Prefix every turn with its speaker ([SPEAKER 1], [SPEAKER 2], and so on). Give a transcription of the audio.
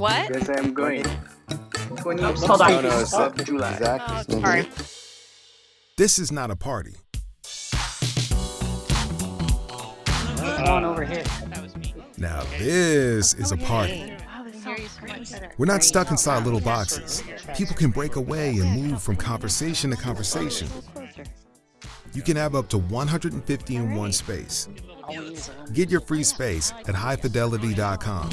[SPEAKER 1] What?
[SPEAKER 2] Yes, I am going.
[SPEAKER 3] Hold on.
[SPEAKER 4] No, no, it's exactly.
[SPEAKER 1] Oh, sorry.
[SPEAKER 5] This is not a party.
[SPEAKER 3] Over here.
[SPEAKER 5] Now this is a party. We're not stuck inside little boxes. People can break away and move from conversation to conversation. You can have up to 150 in one space. Get your free space at highfidelity.com.